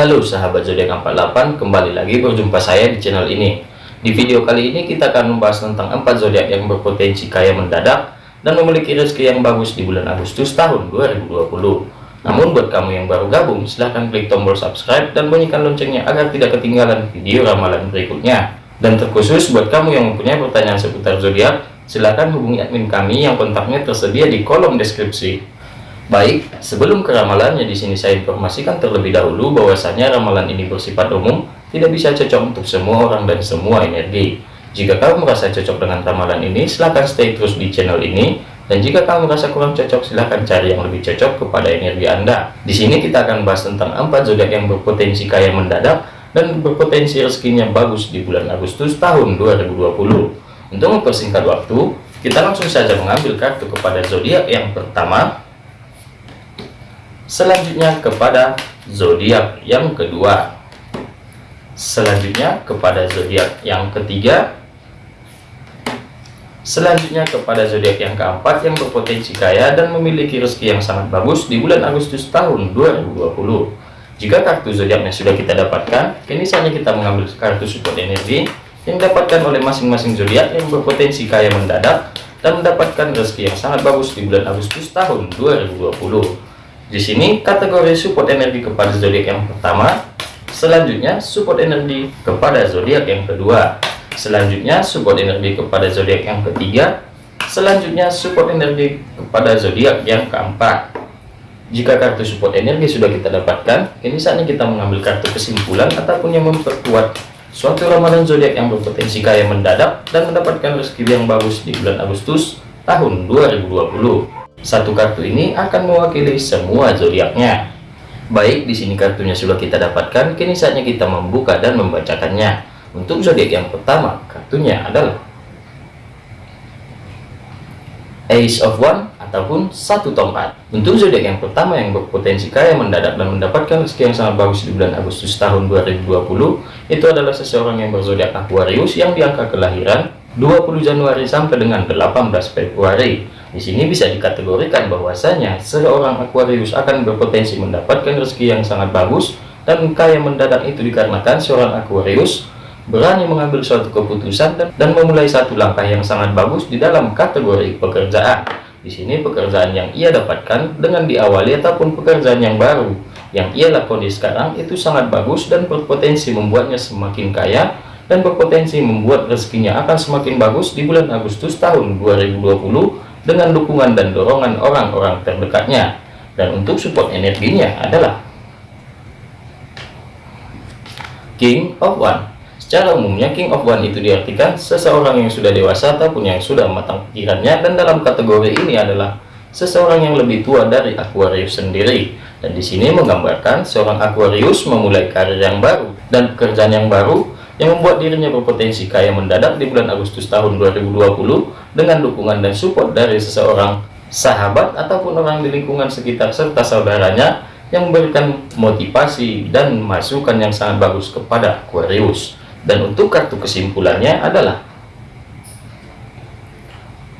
Halo sahabat zodiak 48, kembali lagi berjumpa saya di channel ini. Di video kali ini kita akan membahas tentang 4 zodiak yang berpotensi kaya mendadak dan memiliki rezeki yang bagus di bulan Agustus tahun 2020. Namun buat kamu yang baru gabung, silahkan klik tombol subscribe dan bunyikan loncengnya agar tidak ketinggalan video ramalan berikutnya. Dan terkhusus buat kamu yang mempunyai pertanyaan seputar zodiak, silahkan hubungi admin kami yang kontaknya tersedia di kolom deskripsi. Baik, sebelum ke ramalannya di sini saya informasikan terlebih dahulu bahwasanya ramalan ini bersifat umum, tidak bisa cocok untuk semua orang dan semua energi. Jika kamu merasa cocok dengan ramalan ini, silahkan stay terus di channel ini. Dan jika kamu merasa kurang cocok, silahkan cari yang lebih cocok kepada energi Anda. Di sini kita akan bahas tentang empat zodiak yang berpotensi kaya mendadak dan berpotensi rezekinya bagus di bulan Agustus tahun 2020. Untuk mempersingkat waktu, kita langsung saja mengambil kartu kepada zodiak yang pertama, selanjutnya kepada zodiak yang kedua. Selanjutnya kepada zodiak yang ketiga. Selanjutnya kepada zodiak yang keempat yang berpotensi kaya dan memiliki rezeki yang sangat bagus di bulan Agustus tahun 2020 jika kartu zodiaknya sudah kita dapatkan kini saatnya kita mengambil kartu support energi yang didapatkan oleh masing-masing zodiak yang berpotensi kaya mendadak dan mendapatkan rezeki yang sangat bagus di bulan Agustus tahun 2020 di sini kategori support energi kepada zodiak yang pertama, selanjutnya support energi kepada zodiak yang kedua, selanjutnya support energi kepada zodiak yang ketiga, selanjutnya support energi kepada zodiak yang keempat. Jika kartu support energi sudah kita dapatkan, ini saatnya kita mengambil kartu kesimpulan ataupun yang memperkuat suatu ramalan zodiak yang berpotensi kaya mendadak dan mendapatkan rezeki yang bagus di bulan Agustus tahun 2020. Satu kartu ini akan mewakili semua zodiaknya. Baik, di sini kartunya sudah kita dapatkan, kini saatnya kita membuka dan membacakannya. Untuk zodiak yang pertama, kartunya adalah Ace of One ataupun satu tongkat. Untuk zodiak yang pertama yang berpotensi kaya mendadak dan mendapatkan rezeki yang sangat bagus di bulan Agustus tahun 2020, itu adalah seseorang yang berzodiak Aquarius yang diangka kelahiran 20 Januari sampai dengan 18 Februari. Di sini bisa dikategorikan bahwasanya seorang Aquarius akan berpotensi mendapatkan rezeki yang sangat bagus dan kaya mendadak itu dikarenakan seorang Aquarius berani mengambil suatu keputusan dan, memulai satu langkah yang sangat bagus di dalam kategori pekerjaan. Di sini pekerjaan yang ia dapatkan dengan diawali ataupun pekerjaan yang baru yang ia lakoni sekarang itu sangat bagus dan berpotensi membuatnya semakin kaya dan berpotensi membuat rezekinya akan semakin bagus di bulan Agustus tahun 2020 dengan dukungan dan dorongan orang-orang terdekatnya. Dan untuk support energinya adalah King of One. Secara umumnya King of One itu diartikan seseorang yang sudah dewasa ataupun yang sudah matang pikirannya dan dalam kategori ini adalah seseorang yang lebih tua dari Aquarius sendiri. Dan di sini menggambarkan seorang Aquarius memulai karir yang baru dan pekerjaan yang baru yang membuat dirinya berpotensi kaya mendadak di bulan Agustus tahun 2020 dengan dukungan dan support dari seseorang sahabat ataupun orang di lingkungan sekitar serta saudaranya yang memberikan motivasi dan masukan yang sangat bagus kepada Aquarius. Dan untuk kartu kesimpulannya adalah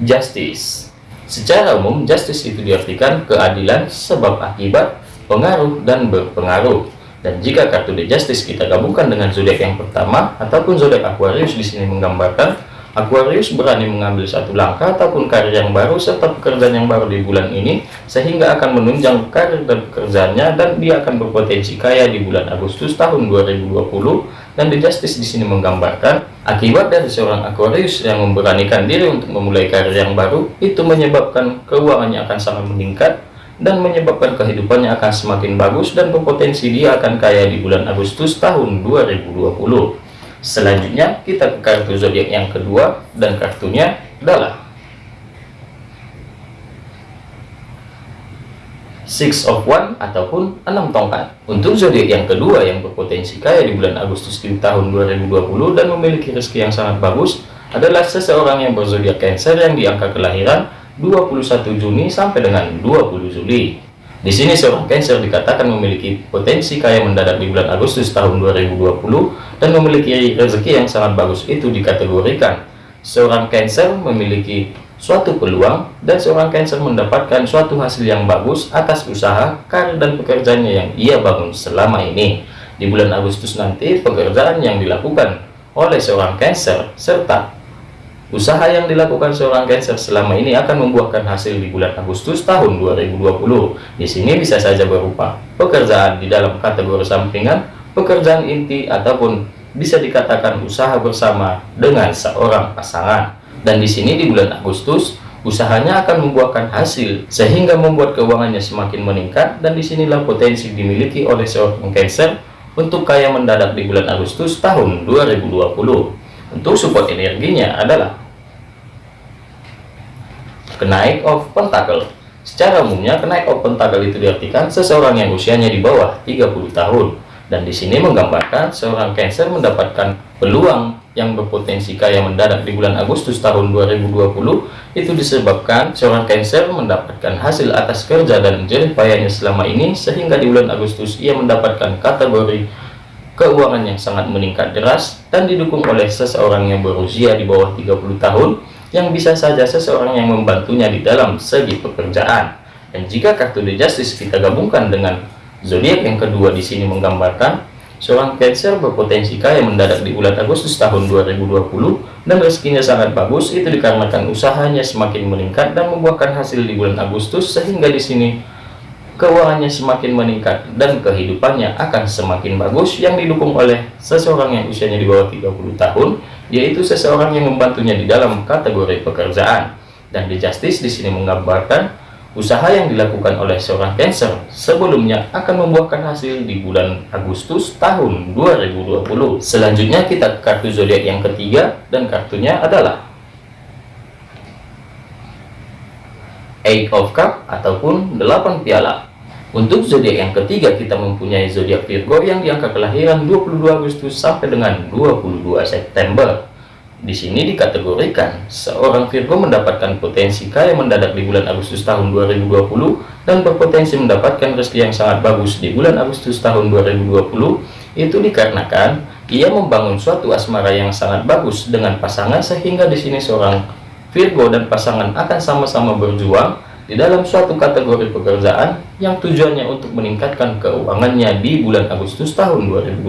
Justice. Secara umum Justice itu diartikan keadilan sebab akibat pengaruh dan berpengaruh. Dan jika kartu The Justice kita gabungkan dengan zodiak yang pertama ataupun zodiak Aquarius di sini menggambarkan Aquarius berani mengambil satu langkah ataupun karir yang baru serta pekerjaan yang baru di bulan ini sehingga akan menunjang karir dan pekerjaannya dan dia akan berpotensi kaya di bulan Agustus tahun 2020 dan The Justice di sini menggambarkan akibat dari seorang Aquarius yang memberanikan diri untuk memulai karir yang baru itu menyebabkan keuangannya akan sangat meningkat dan menyebabkan kehidupannya akan semakin bagus dan berpotensi dia akan kaya di bulan Agustus tahun 2020 selanjutnya kita ke kartu zodiak yang kedua dan kartunya adalah Six of One ataupun enam tongkat untuk zodiak yang kedua yang berpotensi kaya di bulan Agustus di tahun 2020 dan memiliki rezeki yang sangat bagus adalah seseorang yang berzodiak Cancer yang diangka kelahiran 21 Juni sampai dengan 20 Juli. Di sini seorang Cancer dikatakan memiliki potensi kaya mendadak di bulan Agustus tahun 2020 dan memiliki rezeki yang sangat bagus itu dikategorikan. Seorang Cancer memiliki suatu peluang dan seorang Cancer mendapatkan suatu hasil yang bagus atas usaha, karir dan pekerjaannya yang ia bangun selama ini. di bulan Agustus nanti pekerjaan yang dilakukan oleh seorang Cancer serta usaha yang dilakukan seorang Cancer selama ini akan membuahkan hasil di bulan Agustus tahun 2020. Di sini bisa saja berupa pekerjaan di dalam kategori sampingan, pekerjaan inti ataupun bisa dikatakan usaha bersama dengan seorang pasangan. Dan di sini di bulan Agustus usahanya akan membuahkan hasil sehingga membuat keuangannya semakin meningkat dan di sinilah potensi dimiliki oleh seorang Cancer untuk kaya mendadak di bulan Agustus tahun 2020 untuk support energinya adalah kenaik of pentacle. Secara umumnya kenaik of pentacle itu diartikan seseorang yang usianya di bawah 30 tahun. Dan di sini menggambarkan seorang Cancer mendapatkan peluang yang berpotensi kaya mendadak di bulan Agustus tahun 2020 itu disebabkan seorang Cancer mendapatkan hasil atas kerja dan jerih payahnya selama ini sehingga di bulan Agustus ia mendapatkan kategori keuangan yang sangat meningkat deras dan didukung oleh seseorang yang berusia di bawah 30 tahun yang bisa saja seseorang yang membantunya di dalam segi pekerjaan. Dan jika kartu The Justice kita gabungkan dengan zodiak yang kedua di sini menggambarkan Seorang Cancer berpotensi kaya mendadak di bulan Agustus tahun 2020 dan rezekinya sangat bagus itu dikarenakan usahanya semakin meningkat dan membuahkan hasil di bulan Agustus sehingga di sini keuangannya semakin meningkat dan kehidupannya akan semakin bagus yang didukung oleh seseorang yang usianya di bawah 30 tahun yaitu seseorang yang membantunya di dalam kategori pekerjaan dan di Justice di sini menggambarkan Usaha yang dilakukan oleh seorang Cancer sebelumnya akan membuahkan hasil di bulan Agustus tahun 2020. Selanjutnya kita kartu zodiak yang ketiga dan kartunya adalah Eight of Cup ataupun 8 piala. Untuk zodiak yang ketiga kita mempunyai zodiak Virgo yang diangka kelahiran 22 Agustus sampai dengan 22 September. Di sini dikategorikan, seorang Virgo mendapatkan potensi kaya mendadak di bulan Agustus tahun 2020 dan berpotensi mendapatkan rezeki yang sangat bagus di bulan Agustus tahun 2020 itu dikarenakan ia membangun suatu asmara yang sangat bagus dengan pasangan sehingga di sini seorang Virgo dan pasangan akan sama-sama berjuang di dalam suatu kategori pekerjaan yang tujuannya untuk meningkatkan keuangannya di bulan Agustus tahun 2020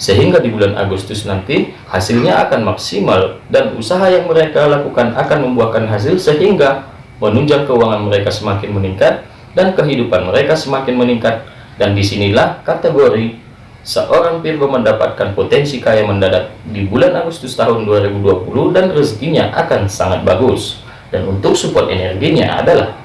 sehingga di bulan Agustus nanti hasilnya akan maksimal dan usaha yang mereka lakukan akan membuahkan hasil sehingga menunjang keuangan mereka semakin meningkat dan kehidupan mereka semakin meningkat. Dan di sinilah kategori seorang Virgo mendapatkan potensi kaya mendadak di bulan Agustus tahun 2020 dan rezekinya akan sangat bagus dan untuk support energinya adalah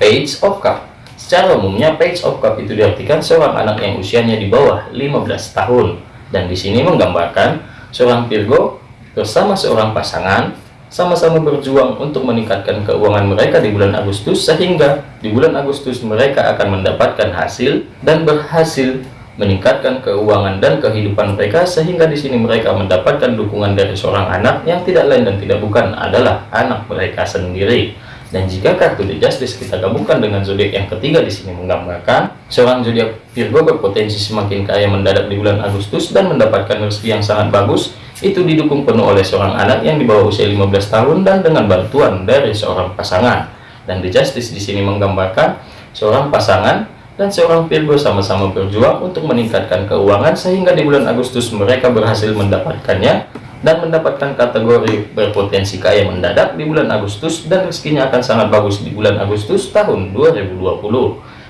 page of cup. Secara umumnya page of cup itu diartikan seorang anak yang usianya di bawah 15 tahun. Dan di sini menggambarkan seorang Virgo bersama seorang pasangan sama-sama berjuang untuk meningkatkan keuangan mereka di bulan Agustus sehingga di bulan Agustus mereka akan mendapatkan hasil dan berhasil meningkatkan keuangan dan kehidupan mereka sehingga di sini mereka mendapatkan dukungan dari seorang anak yang tidak lain dan tidak bukan adalah anak mereka sendiri. Dan jika kartu The Justice kita gabungkan dengan zodiak yang ketiga di sini menggambarkan seorang zodiak Virgo berpotensi semakin kaya mendadak di bulan Agustus dan mendapatkan rezeki yang sangat bagus. Itu didukung penuh oleh seorang anak yang di bawah usia 15 tahun dan dengan bantuan dari seorang pasangan. Dan The Justice di sini menggambarkan seorang pasangan dan seorang Virgo sama-sama berjuang untuk meningkatkan keuangan sehingga di bulan Agustus mereka berhasil mendapatkannya dan mendapatkan kategori berpotensi kaya mendadak di bulan Agustus dan rezekinya akan sangat bagus di bulan Agustus tahun 2020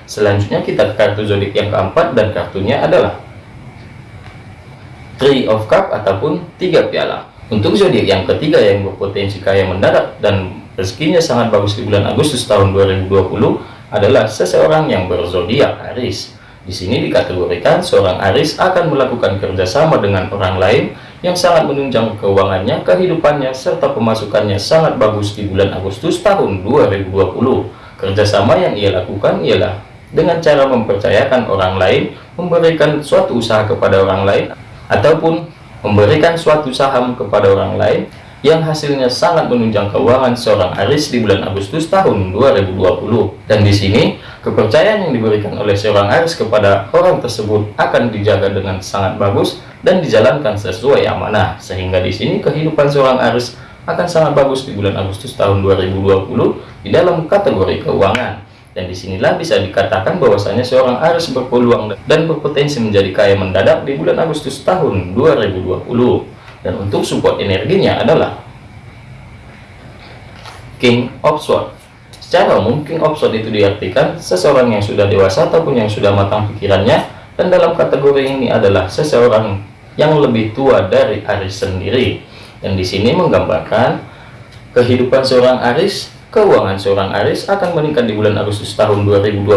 selanjutnya kita ke kartu zodiak yang keempat dan kartunya adalah Three of Cup ataupun tiga piala. Untuk zodiak yang ketiga yang berpotensi kaya mendadak dan rezekinya sangat bagus di bulan Agustus tahun 2020 adalah seseorang yang berzodiak Aris. Di sini dikategorikan seorang Aris akan melakukan kerjasama dengan orang lain yang sangat menunjang keuangannya, kehidupannya, serta pemasukannya sangat bagus di bulan Agustus tahun 2020. Kerjasama yang ia lakukan ialah dengan cara mempercayakan orang lain, memberikan suatu usaha kepada orang lain, ataupun memberikan suatu saham kepada orang lain, yang hasilnya sangat menunjang keuangan seorang Aris di bulan Agustus tahun 2020 dan di sini kepercayaan yang diberikan oleh seorang Aris kepada orang tersebut akan dijaga dengan sangat bagus dan dijalankan sesuai amanah. Sehingga di sini kehidupan seorang Aris akan sangat bagus di bulan Agustus tahun 2020 di dalam kategori keuangan. Dan di sinilah bisa dikatakan bahwasanya seorang Aries berpeluang dan berpotensi menjadi kaya mendadak di bulan Agustus tahun 2020. Dan untuk support energinya adalah King of Swords. Secara umum, King of Swords itu diartikan seseorang yang sudah dewasa ataupun yang sudah matang pikirannya, dan dalam kategori ini adalah seseorang yang lebih tua dari Aris sendiri. Dan di sini menggambarkan kehidupan seorang Aris, keuangan seorang Aris akan meningkat di bulan Agustus tahun 2020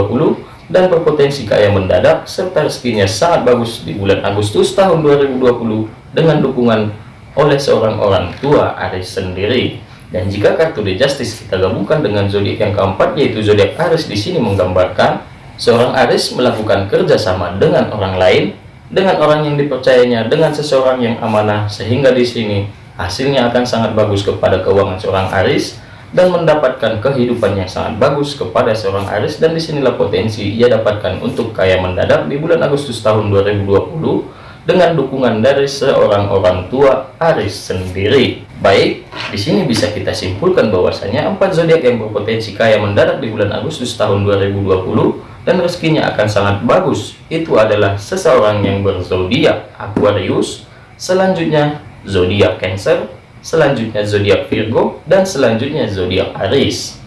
dan berpotensi kaya mendadak serta rezekinya sangat bagus di bulan Agustus tahun 2020 dengan dukungan oleh seorang orang tua Aris sendiri. Dan jika kartu The Justice kita gabungkan dengan zodiak yang keempat yaitu zodiak Aries di sini menggambarkan seorang Aries melakukan kerjasama dengan orang lain, dengan orang yang dipercayanya, dengan seseorang yang amanah sehingga di sini hasilnya akan sangat bagus kepada keuangan seorang Aries dan mendapatkan kehidupan yang sangat bagus kepada seorang Aries dan di sinilah potensi ia dapatkan untuk kaya mendadak di bulan Agustus tahun 2020 dengan dukungan dari seorang orang tua Aris sendiri. Baik, di sini bisa kita simpulkan bahwasanya empat zodiak yang berpotensi kaya mendadak di bulan Agustus tahun 2020 dan rezekinya akan sangat bagus. Itu adalah seseorang yang berzodiak Aquarius, selanjutnya zodiak Cancer, selanjutnya zodiak Virgo, dan selanjutnya zodiak Aries.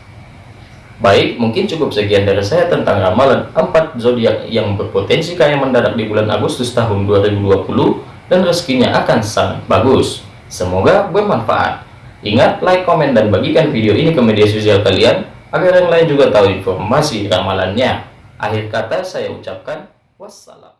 Baik, mungkin cukup sekian dari saya tentang ramalan 4 zodiak yang berpotensi kaya mendadak di bulan Agustus tahun 2020 dan rezekinya akan sangat bagus. Semoga bermanfaat. Ingat, like, komen, dan bagikan video ini ke media sosial kalian agar yang lain juga tahu informasi ramalannya. Akhir kata saya ucapkan wassalam.